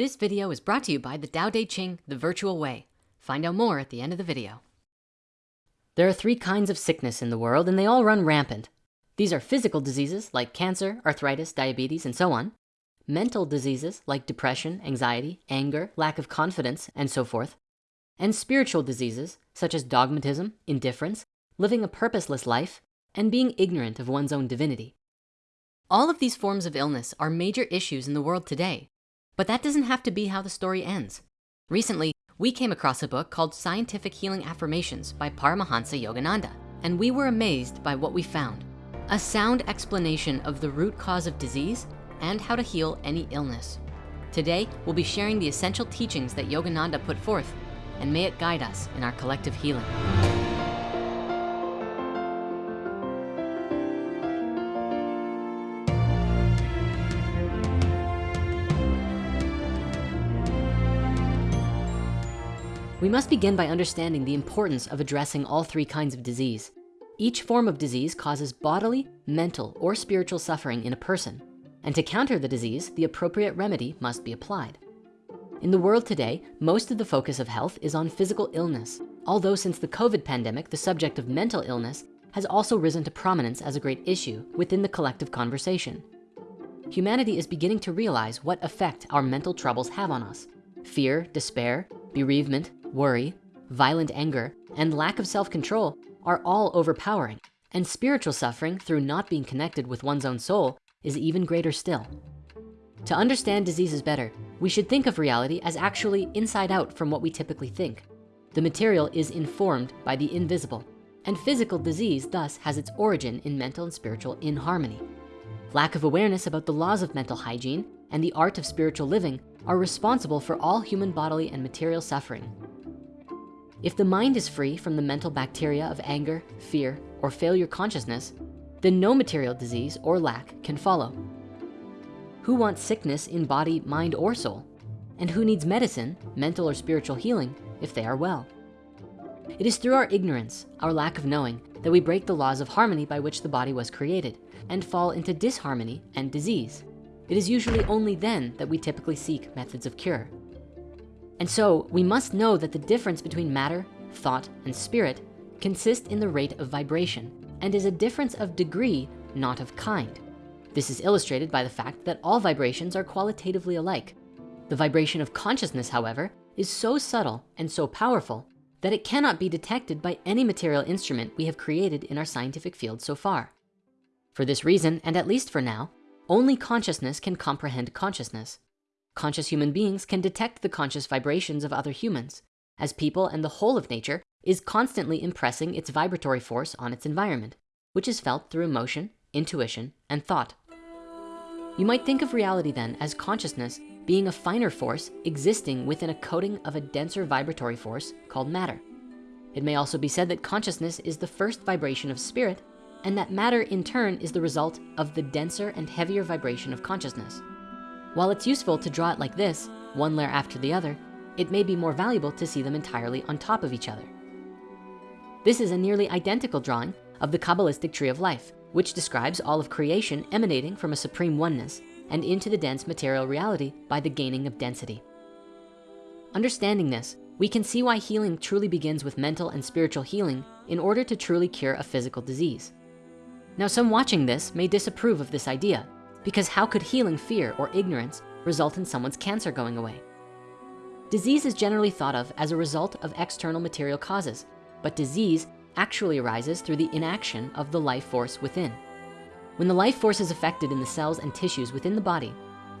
This video is brought to you by the Tao Te Ching, the virtual way. Find out more at the end of the video. There are three kinds of sickness in the world and they all run rampant. These are physical diseases like cancer, arthritis, diabetes, and so on. Mental diseases like depression, anxiety, anger, lack of confidence, and so forth. And spiritual diseases such as dogmatism, indifference, living a purposeless life, and being ignorant of one's own divinity. All of these forms of illness are major issues in the world today, but that doesn't have to be how the story ends. Recently, we came across a book called Scientific Healing Affirmations by Paramahansa Yogananda, and we were amazed by what we found. A sound explanation of the root cause of disease and how to heal any illness. Today, we'll be sharing the essential teachings that Yogananda put forth, and may it guide us in our collective healing. We must begin by understanding the importance of addressing all three kinds of disease. Each form of disease causes bodily, mental, or spiritual suffering in a person. And to counter the disease, the appropriate remedy must be applied. In the world today, most of the focus of health is on physical illness. Although since the COVID pandemic, the subject of mental illness has also risen to prominence as a great issue within the collective conversation. Humanity is beginning to realize what effect our mental troubles have on us. Fear, despair, bereavement, worry, violent anger, and lack of self-control are all overpowering. And spiritual suffering through not being connected with one's own soul is even greater still. To understand diseases better, we should think of reality as actually inside out from what we typically think. The material is informed by the invisible, and physical disease thus has its origin in mental and spiritual inharmony. Lack of awareness about the laws of mental hygiene and the art of spiritual living are responsible for all human bodily and material suffering. If the mind is free from the mental bacteria of anger, fear, or failure consciousness, then no material disease or lack can follow. Who wants sickness in body, mind, or soul? And who needs medicine, mental or spiritual healing, if they are well? It is through our ignorance, our lack of knowing, that we break the laws of harmony by which the body was created and fall into disharmony and disease. It is usually only then that we typically seek methods of cure. And so we must know that the difference between matter, thought, and spirit consists in the rate of vibration and is a difference of degree, not of kind. This is illustrated by the fact that all vibrations are qualitatively alike. The vibration of consciousness, however, is so subtle and so powerful that it cannot be detected by any material instrument we have created in our scientific field so far. For this reason, and at least for now, only consciousness can comprehend consciousness. Conscious human beings can detect the conscious vibrations of other humans, as people and the whole of nature is constantly impressing its vibratory force on its environment, which is felt through emotion, intuition, and thought. You might think of reality then as consciousness being a finer force existing within a coating of a denser vibratory force called matter. It may also be said that consciousness is the first vibration of spirit and that matter in turn is the result of the denser and heavier vibration of consciousness. While it's useful to draw it like this, one layer after the other, it may be more valuable to see them entirely on top of each other. This is a nearly identical drawing of the Kabbalistic tree of life, which describes all of creation emanating from a supreme oneness and into the dense material reality by the gaining of density. Understanding this, we can see why healing truly begins with mental and spiritual healing in order to truly cure a physical disease. Now, some watching this may disapprove of this idea because how could healing fear or ignorance result in someone's cancer going away? Disease is generally thought of as a result of external material causes, but disease actually arises through the inaction of the life force within. When the life force is affected in the cells and tissues within the body,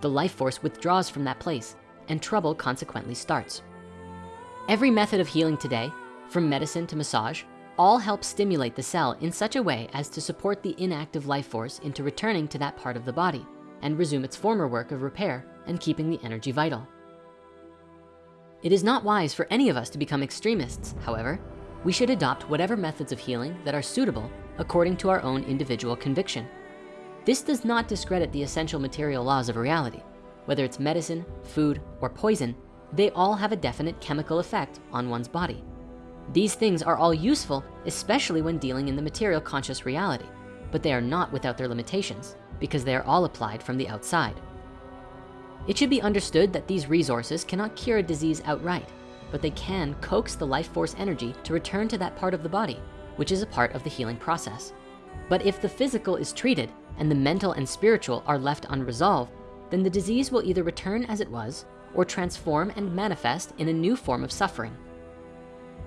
the life force withdraws from that place and trouble consequently starts. Every method of healing today, from medicine to massage, all help stimulate the cell in such a way as to support the inactive life force into returning to that part of the body and resume its former work of repair and keeping the energy vital. It is not wise for any of us to become extremists, however. We should adopt whatever methods of healing that are suitable according to our own individual conviction. This does not discredit the essential material laws of reality. Whether it's medicine, food, or poison, they all have a definite chemical effect on one's body. These things are all useful, especially when dealing in the material conscious reality, but they are not without their limitations because they are all applied from the outside. It should be understood that these resources cannot cure a disease outright, but they can coax the life force energy to return to that part of the body, which is a part of the healing process. But if the physical is treated and the mental and spiritual are left unresolved, then the disease will either return as it was or transform and manifest in a new form of suffering.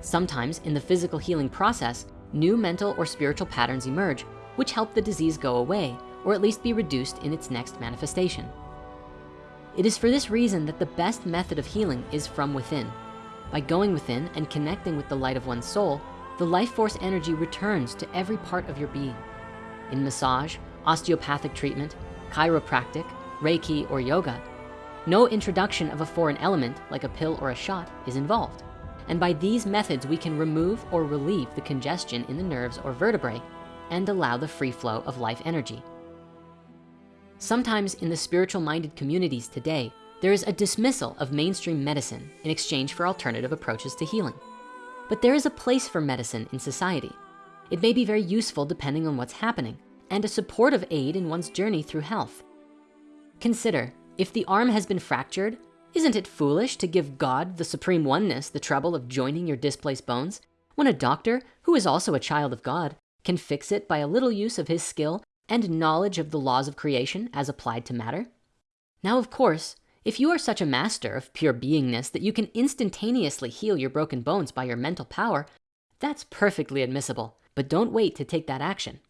Sometimes in the physical healing process, new mental or spiritual patterns emerge, which help the disease go away, or at least be reduced in its next manifestation. It is for this reason that the best method of healing is from within. By going within and connecting with the light of one's soul, the life force energy returns to every part of your being. In massage, osteopathic treatment, chiropractic, Reiki, or yoga, no introduction of a foreign element like a pill or a shot is involved. And by these methods, we can remove or relieve the congestion in the nerves or vertebrae and allow the free flow of life energy. Sometimes in the spiritual minded communities today, there is a dismissal of mainstream medicine in exchange for alternative approaches to healing. But there is a place for medicine in society. It may be very useful depending on what's happening and a supportive aid in one's journey through health. Consider, if the arm has been fractured, isn't it foolish to give God, the supreme oneness, the trouble of joining your displaced bones when a doctor, who is also a child of God, can fix it by a little use of his skill and knowledge of the laws of creation as applied to matter? Now, of course, if you are such a master of pure beingness that you can instantaneously heal your broken bones by your mental power, that's perfectly admissible, but don't wait to take that action.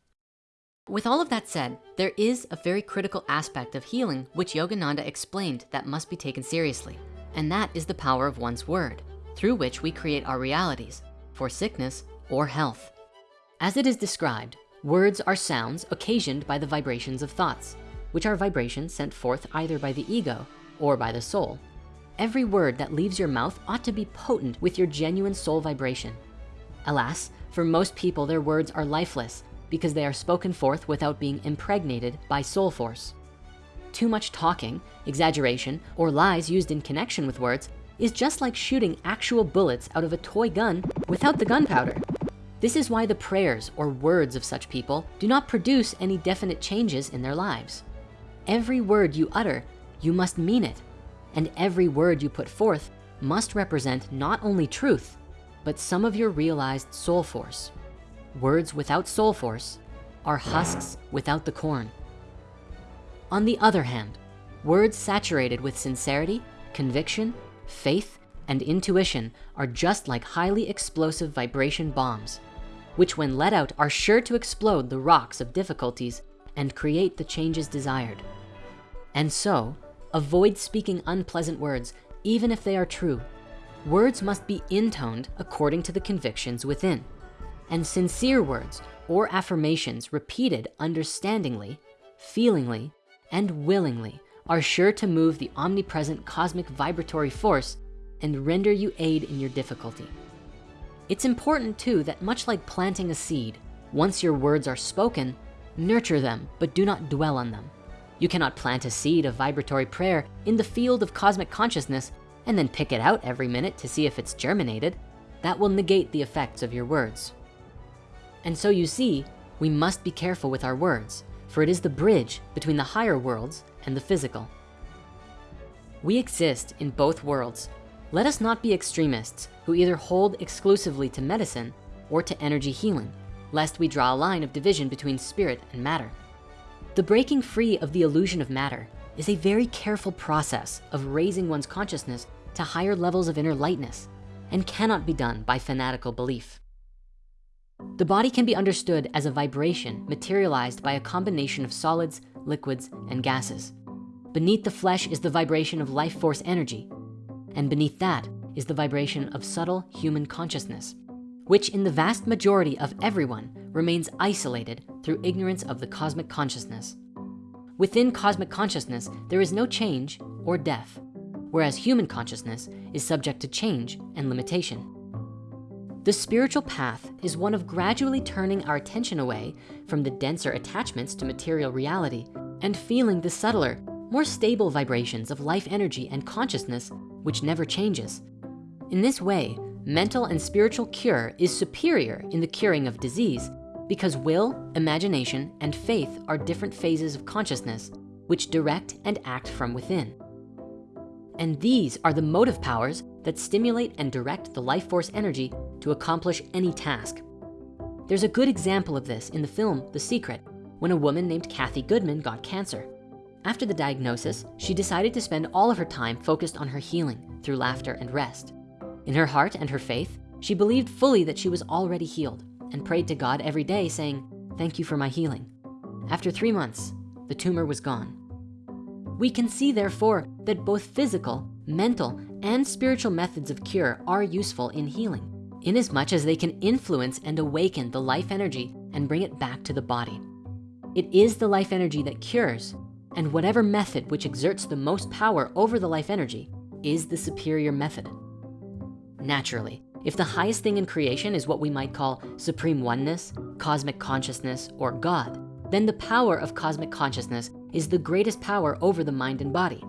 With all of that said, there is a very critical aspect of healing which Yogananda explained that must be taken seriously. And that is the power of one's word, through which we create our realities for sickness or health. As it is described, words are sounds occasioned by the vibrations of thoughts, which are vibrations sent forth either by the ego or by the soul. Every word that leaves your mouth ought to be potent with your genuine soul vibration. Alas, for most people, their words are lifeless because they are spoken forth without being impregnated by soul force. Too much talking, exaggeration, or lies used in connection with words is just like shooting actual bullets out of a toy gun without the gunpowder. This is why the prayers or words of such people do not produce any definite changes in their lives. Every word you utter, you must mean it. And every word you put forth must represent not only truth, but some of your realized soul force. Words without soul force are husks without the corn. On the other hand, words saturated with sincerity, conviction, faith, and intuition are just like highly explosive vibration bombs, which when let out are sure to explode the rocks of difficulties and create the changes desired. And so, avoid speaking unpleasant words, even if they are true. Words must be intoned according to the convictions within and sincere words or affirmations repeated understandingly, feelingly, and willingly are sure to move the omnipresent cosmic vibratory force and render you aid in your difficulty. It's important too that much like planting a seed, once your words are spoken, nurture them, but do not dwell on them. You cannot plant a seed of vibratory prayer in the field of cosmic consciousness and then pick it out every minute to see if it's germinated. That will negate the effects of your words. And so you see, we must be careful with our words, for it is the bridge between the higher worlds and the physical. We exist in both worlds. Let us not be extremists who either hold exclusively to medicine or to energy healing, lest we draw a line of division between spirit and matter. The breaking free of the illusion of matter is a very careful process of raising one's consciousness to higher levels of inner lightness and cannot be done by fanatical belief. The body can be understood as a vibration materialized by a combination of solids, liquids, and gases. Beneath the flesh is the vibration of life force energy. And beneath that is the vibration of subtle human consciousness, which in the vast majority of everyone remains isolated through ignorance of the cosmic consciousness. Within cosmic consciousness, there is no change or death, whereas human consciousness is subject to change and limitation. The spiritual path is one of gradually turning our attention away from the denser attachments to material reality and feeling the subtler, more stable vibrations of life energy and consciousness, which never changes. In this way, mental and spiritual cure is superior in the curing of disease because will, imagination, and faith are different phases of consciousness which direct and act from within. And these are the motive powers that stimulate and direct the life force energy to accomplish any task. There's a good example of this in the film, The Secret, when a woman named Cathy Goodman got cancer. After the diagnosis, she decided to spend all of her time focused on her healing through laughter and rest. In her heart and her faith, she believed fully that she was already healed and prayed to God every day saying, thank you for my healing. After three months, the tumor was gone. We can see therefore that both physical, mental, and spiritual methods of cure are useful in healing inasmuch as they can influence and awaken the life energy and bring it back to the body. It is the life energy that cures and whatever method which exerts the most power over the life energy is the superior method. Naturally, if the highest thing in creation is what we might call supreme oneness, cosmic consciousness, or God, then the power of cosmic consciousness is the greatest power over the mind and body.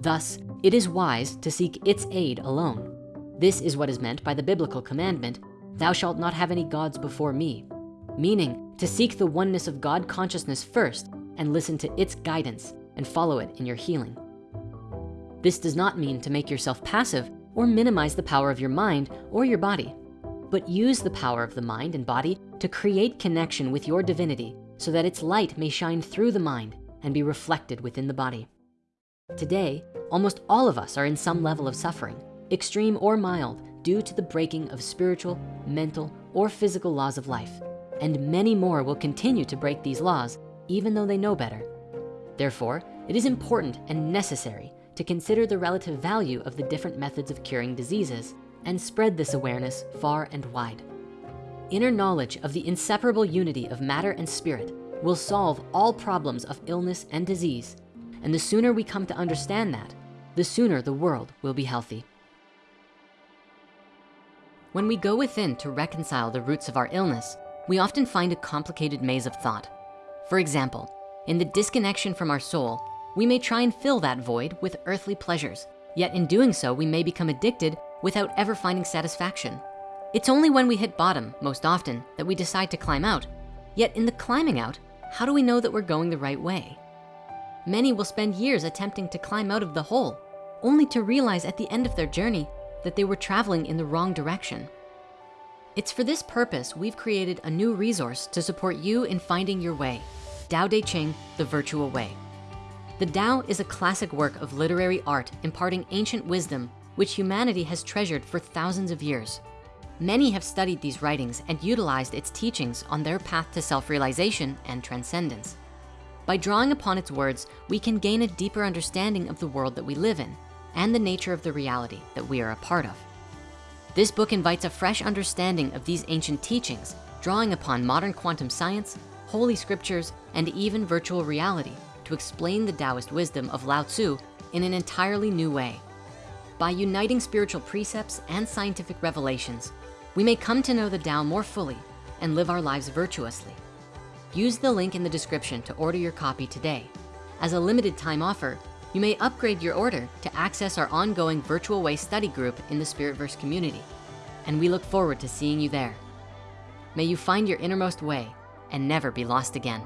Thus, it is wise to seek its aid alone. This is what is meant by the biblical commandment, thou shalt not have any gods before me, meaning to seek the oneness of God consciousness first and listen to its guidance and follow it in your healing. This does not mean to make yourself passive or minimize the power of your mind or your body, but use the power of the mind and body to create connection with your divinity so that its light may shine through the mind and be reflected within the body. Today, almost all of us are in some level of suffering, extreme or mild, due to the breaking of spiritual, mental, or physical laws of life. And many more will continue to break these laws, even though they know better. Therefore, it is important and necessary to consider the relative value of the different methods of curing diseases and spread this awareness far and wide. Inner knowledge of the inseparable unity of matter and spirit will solve all problems of illness and disease. And the sooner we come to understand that, the sooner the world will be healthy. When we go within to reconcile the roots of our illness, we often find a complicated maze of thought. For example, in the disconnection from our soul, we may try and fill that void with earthly pleasures. Yet in doing so, we may become addicted without ever finding satisfaction. It's only when we hit bottom, most often, that we decide to climb out. Yet in the climbing out, how do we know that we're going the right way? Many will spend years attempting to climb out of the hole, only to realize at the end of their journey that they were traveling in the wrong direction. It's for this purpose we've created a new resource to support you in finding your way, Tao Te Ching, The Virtual Way. The Tao is a classic work of literary art imparting ancient wisdom which humanity has treasured for thousands of years. Many have studied these writings and utilized its teachings on their path to self-realization and transcendence. By drawing upon its words, we can gain a deeper understanding of the world that we live in and the nature of the reality that we are a part of. This book invites a fresh understanding of these ancient teachings, drawing upon modern quantum science, holy scriptures, and even virtual reality to explain the Taoist wisdom of Lao Tzu in an entirely new way. By uniting spiritual precepts and scientific revelations, we may come to know the Tao more fully and live our lives virtuously. Use the link in the description to order your copy today. As a limited time offer, you may upgrade your order to access our ongoing virtual way study group in the Spiritverse community. And we look forward to seeing you there. May you find your innermost way and never be lost again.